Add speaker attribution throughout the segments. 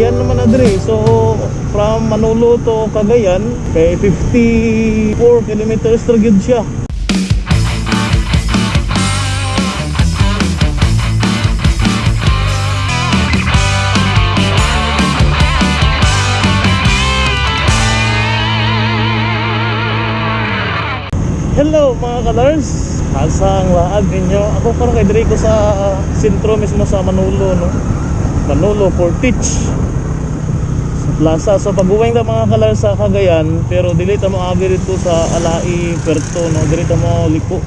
Speaker 1: Cagayan naman na. So from Manolo to Cagayan kay 54 kilometers gyud siya. Hello mga kalars Asang laag ninyo Ako parang kay Dre ko sa sentro mismo sa Manolo no Manolo Portage sa plaza so pag-uwing ta mga kalars sa Cagayan pero dili mo agi dito sa Alai Puerto no dili ta mo liko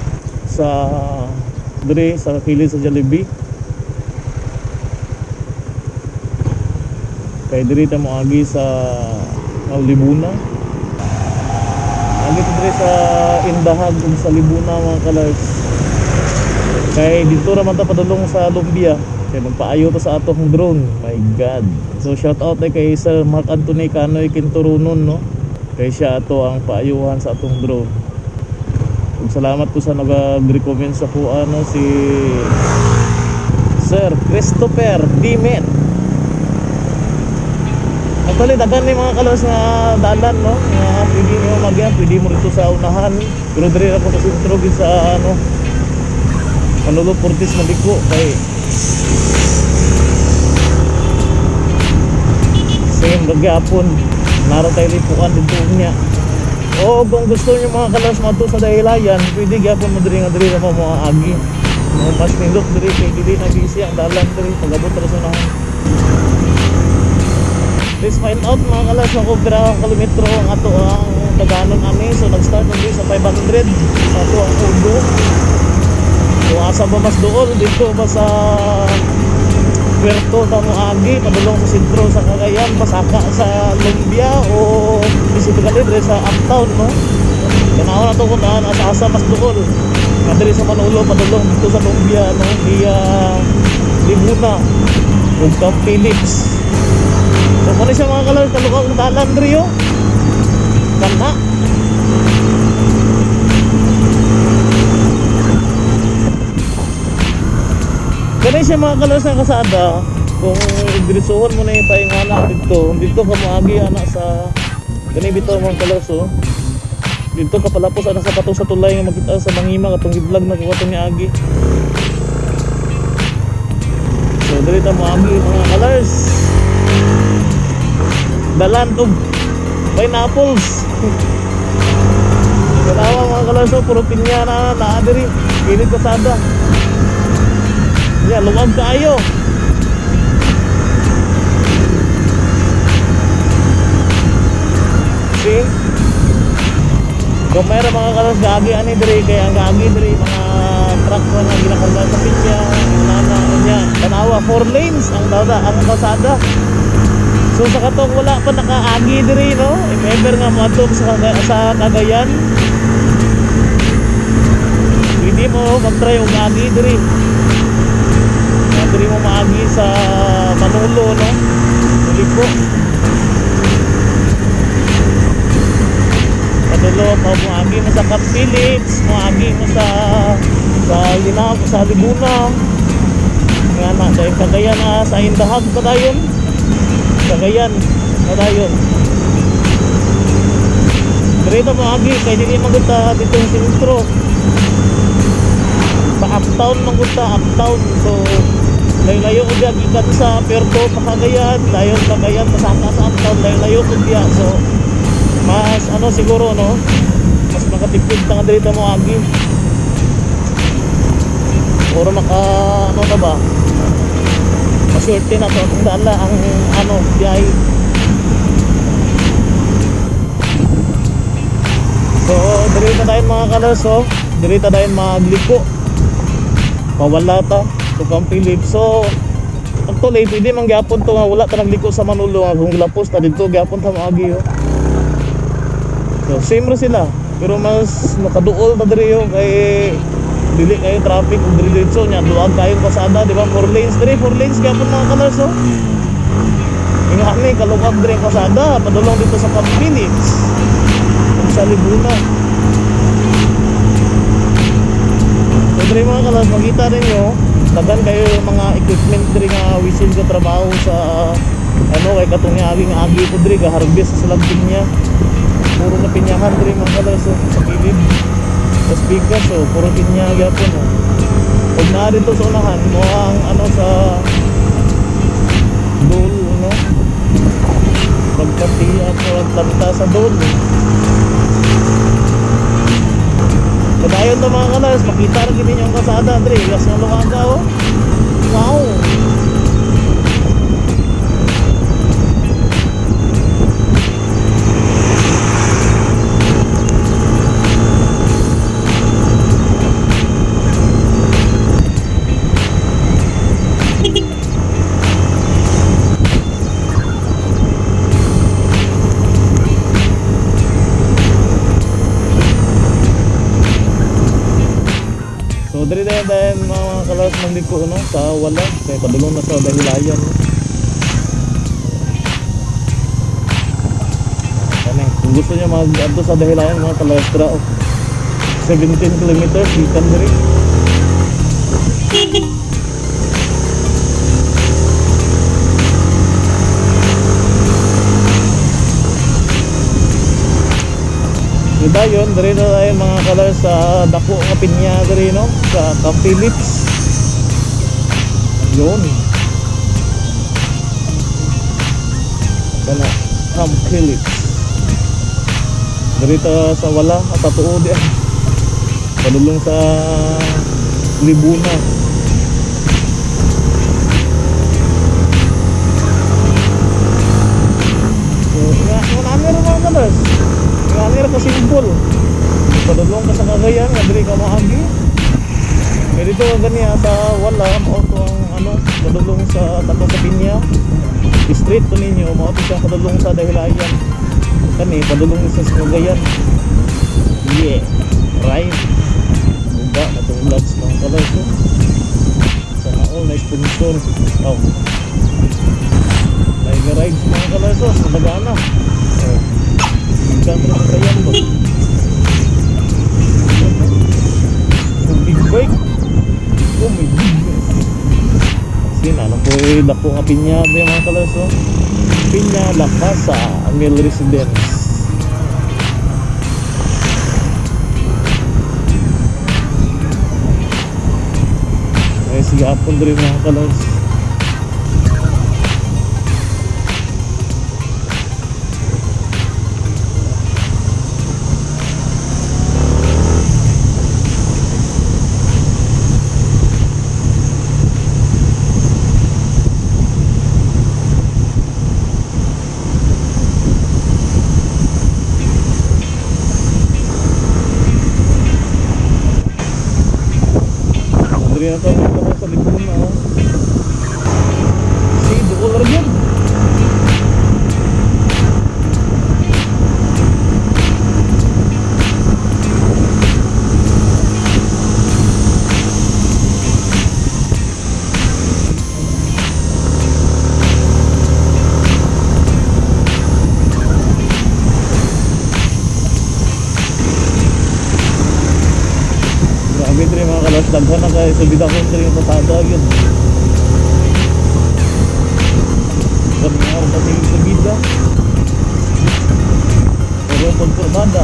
Speaker 1: sa Dre sa kilid sa Jollibee kay diri mo agi sa Libuna Agi diri sa Indahag ug sa Libuna mga kalars. Kay dito ra man ta padulong sa Lumbia. Kay magpaayo ta sa atong drone. My God. So shout out ay kay Sir Mark Anthony Canoy Quinturunon no. Kay siya ato ang paayuhan sa atong drone. Ug salamat ko sa nag-recommend sa ko ano si Sir Christopher Dimet. Actually, dagan ni mga kalos nga dalan, no? Nga pwede nyo magyan, pwede mo rito sa unahan. Pero diri ako sa sentro, gid sa ano, Manolo Portis Maliko, kay same gagyapon. Nara tayo lipuan dito niya. O kung gusto niyo mga kalos mato sa dahilayan, pwede gyapon mo diri nga diri na mga agi. Mga mas nindot diri kay dili na busy ang dalan diri pagabot ra sa unahan. Please find out mga kalas na kung pirang kilometro ang ato ang taganon ani. So nag-start na sa 500 sa ato ang Udo. Asa ba mas dool dito ba sa Puerto Tamo Agi, padulong sa sentro sa Cagayan, pasaka sa Lumbia o specifically dire sa uptown no. Tanaw na to kung taan asa-asa mas dool. Nga diri sa Manolo padulong dito sa Lumbia no, via Libuna ug Camp Phillips. So kung siya mga kalor, kalukang dalan Rio. Ganda. Kani siya mga kalor sa kasada. Kung igresuhan mo na yung tayong anak dito, dito ka maagi anak sa kani bitaw mga kalor so. Dito ka palapos anak sa patong sa tulay nga makita sa mangima katong giblag na kuwatong ni Agi. So dili ta mo agi mga land of pineapples Kalawa mga kalaso, puro pinya na naadiri Pilit kasada Yan, lumag kayo See? Kung mayroon mga kalas gagi ani diri kaya ang gagi diri mga truck na nga sa pinya, inana niya. Tanawa four lanes ang dada ang kalsada. So sa katong wala pa nakaagi diri no. If ever nga moadto sa sa Cagayan. Hindi mo mag-try og agi diri. Diri mo maagi sa Manolo no. Mulipo. Padulo mo mo agi mo sa Camp Phillips, mo agi mo sa sa Linaw, sa Libuna. Nga na dahil Cagayan na sa Indahag pa dayon. Cagayan Padayon Dito mo agi kay dili magunta dito yung sentro sa uptown magunta uptown so layo-layo ko diya gikan sa Puerto Pacagayan. Dayon Cagayan pasaka sa uptown layo-layo ko diya so mas ano siguro no? Mas makatipid ta nga dito mo agi Oro maka ano na ba? Maswerte na to. Ang dala ang ano biyahe so diri na tayo mga kalas oh. Diri ta tayo magliko pawala ta to Camp Phillips so actually pwede man gyapon to nga wala ta nagliko sa Manolo nga kung gilapos ta dito gyapon ta maagi oh. So same ra sila. Pero mas nakaduol ta diri oh. Kay dili kayo traffic ug diretso nya duag kayo pasada di ba? Four lanes diri four lanes gyapon mga kalars oh. Inga ni kalungag diri pasada. Padulong dito sa Camp Phillips. Ug sa Libuna so diri mga kalars makita ninyo dagan kayo yung mga equipment diri nga wisin ko trabaho sa ano kay katong aging agi ko diri gaharbis sa lambing niya. Puro na pinyahan diri mga kalas oh, sa kilid sa bigas so puro pinya gyapon oh. pag naa dito sa unahan mo ang ano sa dul no? Pagpati ako ang tanta sa dul Padayon to mga kalas, makita rin gini yung kasada, Andre. Gas nga lumaga, oh. Wow! Padulong na sa dahilayan no. Kani kung gusto niya mag adto sa dahilayan mga kalas tra oh. 17 kilometers ikan diri. Diba yun, diri na tayo mga kalas sa dako nga pinya diri no sa Camp Phillips. Yun. Kana Camp Phillips. Diri ta sa wala sa tuod yan. Padulong sa Libuna. So, nga, nga namin mga kalas. Nga ka simbol. Padulong ka sa kagayan, nga diri ka maagi. Kaya dito ka ganiya sa wala, mo to ang ano, padulong sa Tato sa Pinya. Street to ninyo, to siya padulong sa dahilayan. Kani, padulong sa kagayan. Yeah, right. Buga na itong vlogs mga kalas. oh. Sana all na sponsor. Oh. Live rides mga kalas, oh, sa Bagana. Oh. Ikan terus kakayan ba? Yung big bike. Oh my goodness. Sin, ano po eh, dako nga pinya mga kalas, oh? Pinya La Casa, Residence. Ay, sige, apon rin mga kalas. Mga kalas, daghan na kayo sa bida ko diri yung pasada yun. Kami nga rin kasi sa bida. Pero pagkurbada.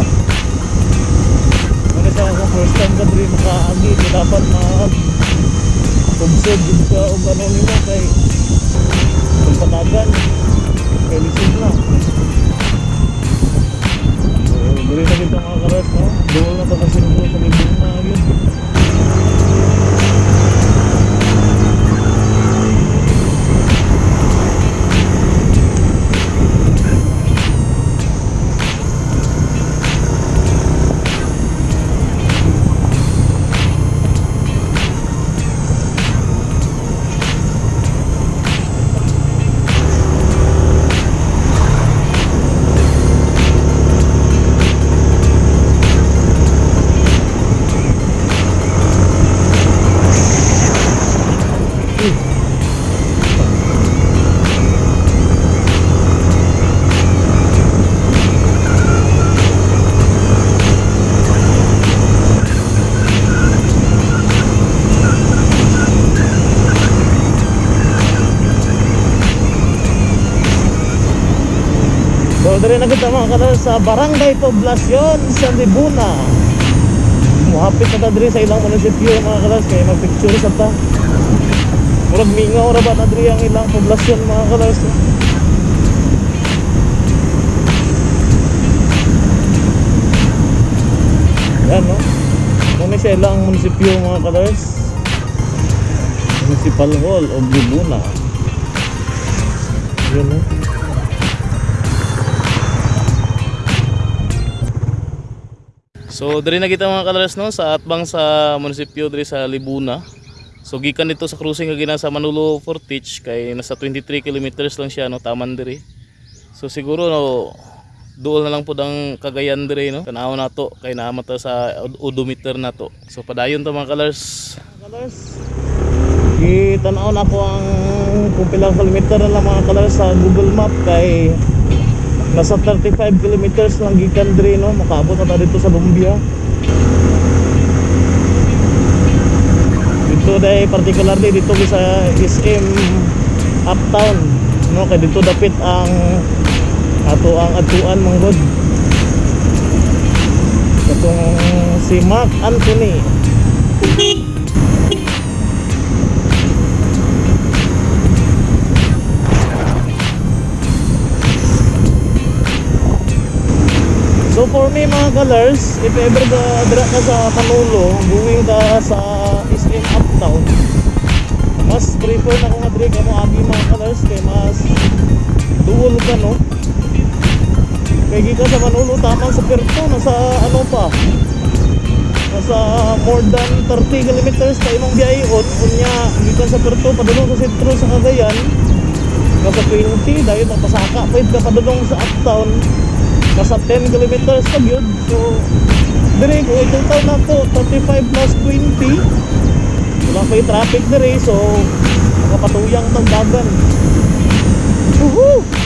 Speaker 1: Ano sa akong first time ka diri makaagi, dapat ma observe din ka o ano nila kay pagpatagan kay lisod na. Diri na dito mga kalas, no? Doon na to kasi sa libong na yun. Mga kalors sa Barangay Poblacion sa Libuna. Muhapit na ta diri sa ilang munisipyo mga kalors kay magpicture sa ta. Murag mingaw ra ba na diri ang ilang poblasyon mga kalors. Yan no. Muna siya ilang munisipyo mga kalors. Municipal Hall of Libuna. Yun no. So diri na kita mga kalars no sa atbang sa munisipyo diri sa Libuna. So gikan dito sa cruising nga gina sa Manolo Fortich kay nasa 23 kilometers lang siya no taman diri. So siguro no duol na lang pud ang Cagayan diri no. Tanaw na to kay naama ta sa od- odometer na to. So padayon to mga kalars. Kalars. Itanaw na ko ang kung pilang kilometer na lang mga kalars sa Google Map kay nasa 35 kilometers lang gikan diri no? Makaabot na dito sa Lumbia dito day particularly dito sa SM Uptown no? Kay dito dapit ang ato ang atuan manggod. Katong si Mark Anthony So for me mga colors, if ever ka dira ka sa Manolo, going ka sa SM Uptown, mas prefer na ko nga diri ka mo agi mga colors kay mas duol ka no. Kay ka sa Manolo tamang sa Perto nasa ano pa. Nasa more than 30 kilometers ka imong biyayot unya gikan sa Perto padulong sa sentro sa Cagayan. Nasa 20 dahil mapasaka pa ka padulong sa Uptown nasa 10 kilometers pa yun. So dire ko taon na to 35 plus 20 wala pa yung traffic dire so makapatuyang tang dagan Woohoo!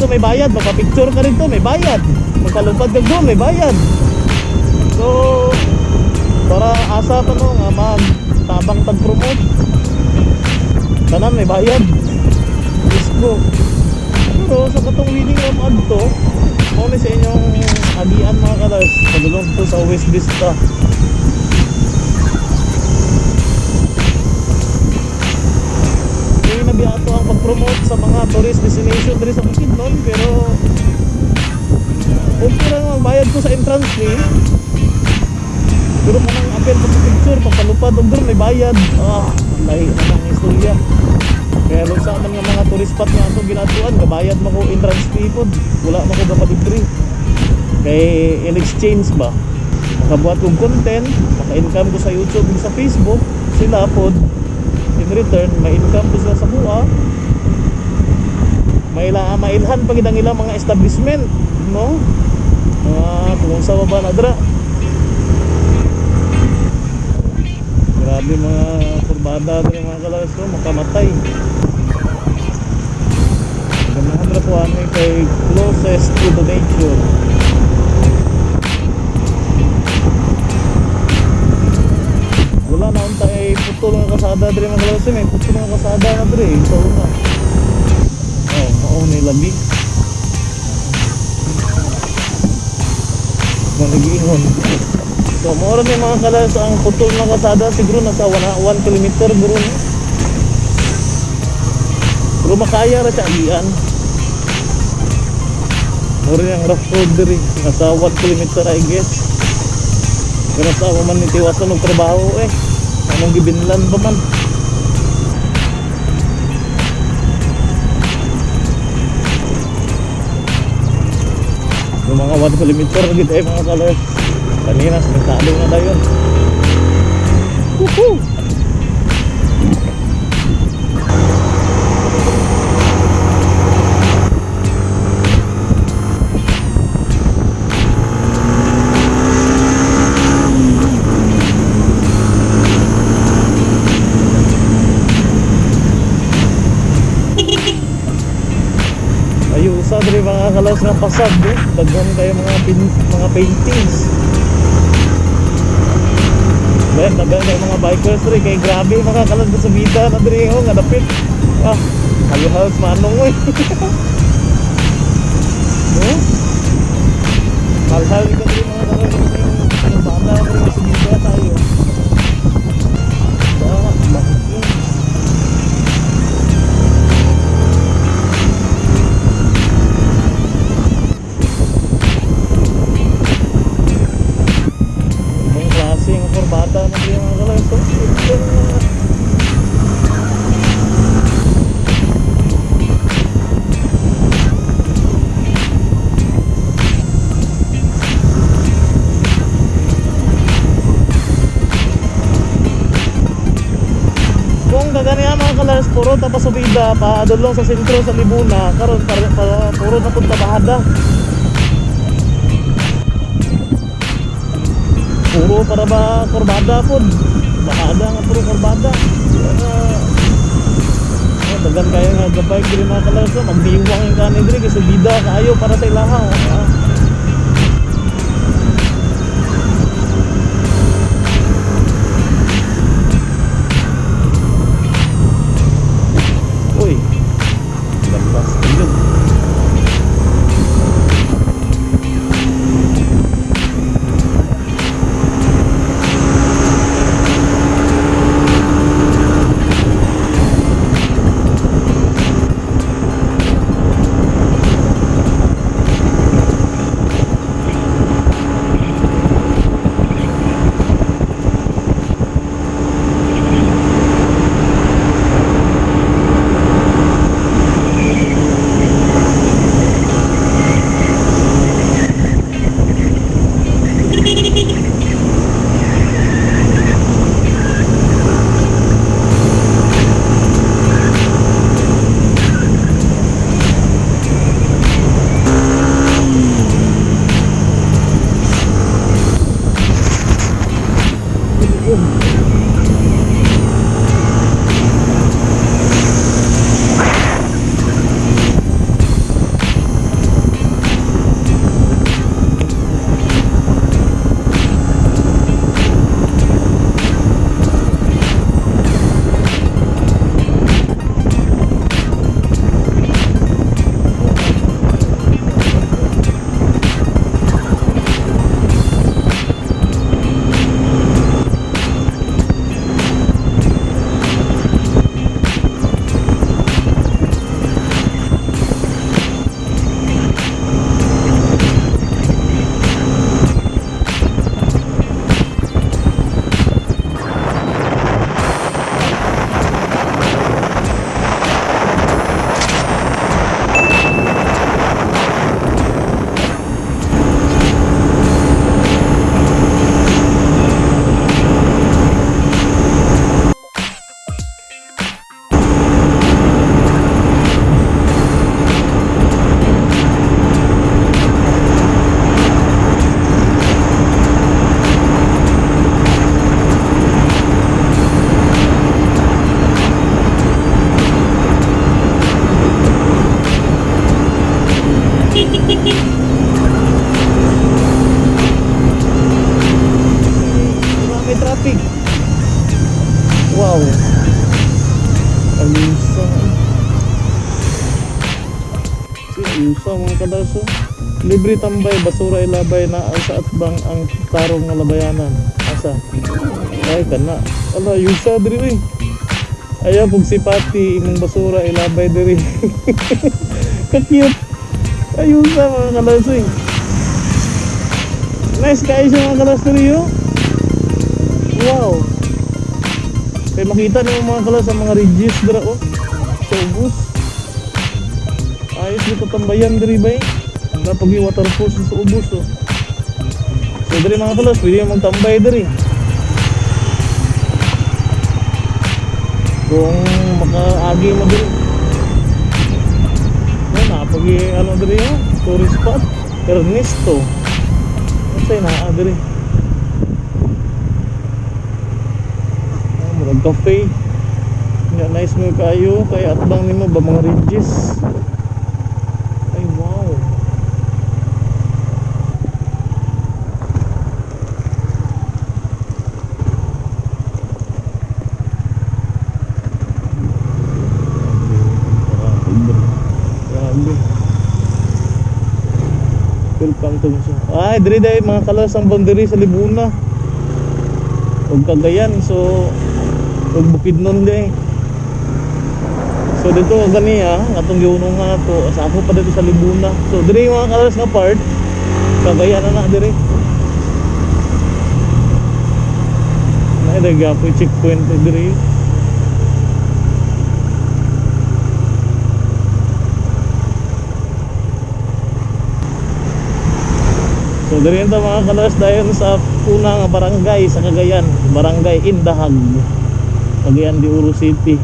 Speaker 1: Dito may bayad, magpa-picture ka rito, may bayad. Magkalupad ka doon, may bayad. So, para asa pa no nga mag tabang tag promote tanan may bayad. Disco pero sa katong winning of ad to mo sa inyong agian mga kalas. Padulong to sa West Vista Nabiyato ang pag-promote sa mga tourist destination diri sa Bukidnon pero okay lang ang bayad ko sa entrance fee pero mo nang apel sa picture, pagpalupad og doon may bayad. Ah, lahi na ng istorya. Kaya lung sa man nga mga tourist spot nga ato ginatuan, gabayad mo ko entrance fee pod. Wala mo ko gapalibre. Kay in exchange ba? Makabuhat kong content, maka-income ko sa YouTube sa Facebook, sila pod return, ma-income ko sila sa buha. Maila mailhan pag ang ilang mga establishment, no? Mga kung sa baba na dra. Grabe mga kurbada din mga kalas ko, makamatay. Ganahan na po ano kay closest to the nature. Wala na unta ay putol nga kasada diri mga kalas may putol nga kasada na diri sa una. Oh, mao ni labi. Maligingon. So, mura may mga kalas ang putol ng kasada siguro nasa 1 kilometer bro. no? Pero makaya ra siya iyan. Mura yung rough road diri nasa 1 kilometer I guess. Pero sa ako man nitiwasan ng trabaho eh. Anong gibinlan pa man. Yung mga 1 kilometer gitu eh mga kalas. Kanina, simentado na tayo. Woohoo! Kalas nga pasad eh. Daghan kayo mga pin- mga paintings. Ben, daghan kayo mga bikers diri kay grabe mga kalas sa vida na diri ho nga dapit. Ah, halos manong oy. no? Hal-hal ka diri mga kalas yung banda diri sa vida tayo. Pa dulong sa sentro sa Libuna, karon para, para puro na punta bahada. Puro para ba kurbada pod. Bahada nga puro kurbada. Kaya oh, dagan kayo nga gabay diri mga kalas, oh, magdiwang yung kanin diri kasi subida kaayo para sa ilaha. Ah. Alisa mga kadaso. Libre tambay, basura ilabay na sa atbang ang tarong nga labayanan. Asa? Ay, kana. Ala, yusa diri uy. Ayaw pug sipati imong basura ilabay diri. Ka-cute. Ayusa mga kalas uy. Nice kayo siya mga kalas diri yo. Wow. Kaya makita niyo mga kalas sa mga ridges dira oh. Sa ubos. Ayos dito tambayan diri bay. Napag yung waterfall sa ubos oh. So diri mga kalas, pwede yung magtambay diri. Kung makaagi mo diri. Ano napag ano diri oh, tourist spot. Ernesto. Sa'yo na diri? Murag cafe. Nga nice mo kayo kay atbang nimo ba mga ridges. Ay wow. Grabe. Welcome to Musa. Ay, diri dai mga kalas ang boundary sa Libuna. Ug Cagayan so ug Bukidnon dai. So dito gani ah, atong giunong nga to sa ako pa dito sa Libuna. So diri mga kalas nga part Cagayan na na diri. Na ida gapoy checkpoint diri. So diri ito mga kalas dayon sa una nga barangay sa Cagayan, Barangay Indahag. Cagayan de Oro City.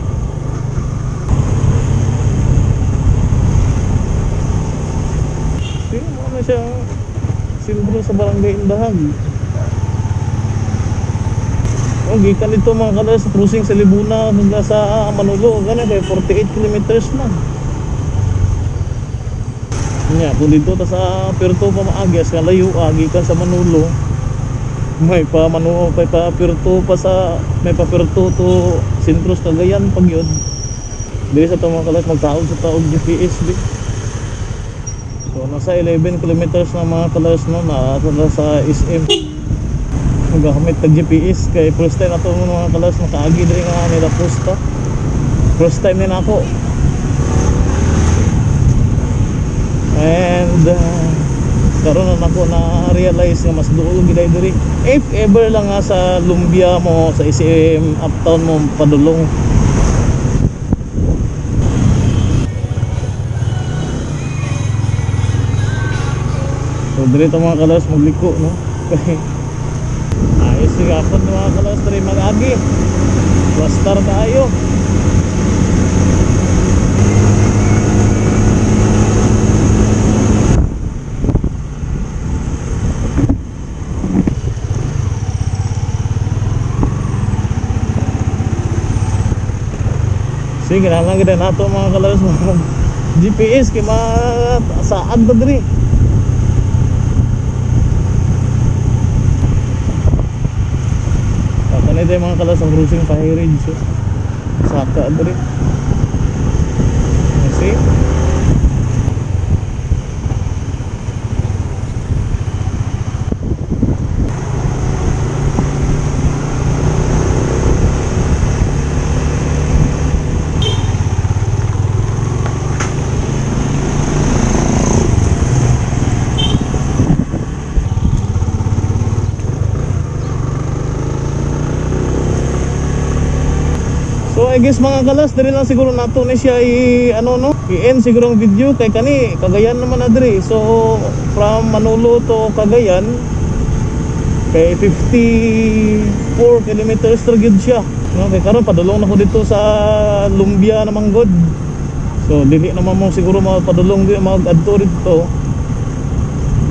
Speaker 1: Sino mo na siya simbolo sa Barangay Indahag. Oh, gikan dito mga kalas cruising sa Libuna hanggang sa Manolo, gana kay 48 kilometers na. Nya, kung dito ta sa Puerto pa maagi sa layo agi ka sa Manolo. May pa Manu, may pa Puerto pa sa may pa Puerto to Sintros Cagayan pag yun. Dili sa mga kalas magtaog sa taog GPS di. So nasa 11 kilometers na mga kalas no na sa SM. Magamit tag GPS kay first time ato mga kalas makaagi diri nga nila posta. First time din ako. And uh, karon na ako na realize nga mas duol giday diri. If ever lang nga sa Lumbia mo sa ICM uptown mo padulong. So diri ta mga kalas magliko no. Kay ayos si gapon mga kalas diri mag-agi. Wastar tayo. Sige na lang gid nato mga kalas mga GPS kay ma saad ba diri. Kapan ito mga kalas ang cruising pa ridge so. Saka diri. See? I guess mga kalas diri lang siguro nato ni siya i ano no i-end siguro ang video kay kani Cagayan naman na diri. So from Manolo to Cagayan kay 54 kilometers ra siya. No kay karon padulong na ko dito sa Lumbia naman god. So dili naman mo siguro mapadulong di mag-adto dito.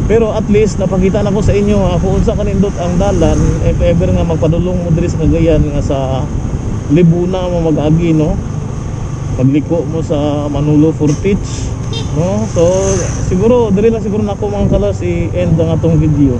Speaker 1: Pero at least napakita na ko sa inyo ha, kung unsa kanindot ang dalan if ever nga magpadulong mo diri sa Cagayan nga sa Libuna mo mag-agi no? Pagliko mo sa Manolo Fortich no? So siguro diri lang siguro nako mga kalas i-end ang atong video